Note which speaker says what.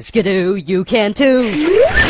Speaker 1: Skidoo, you can too!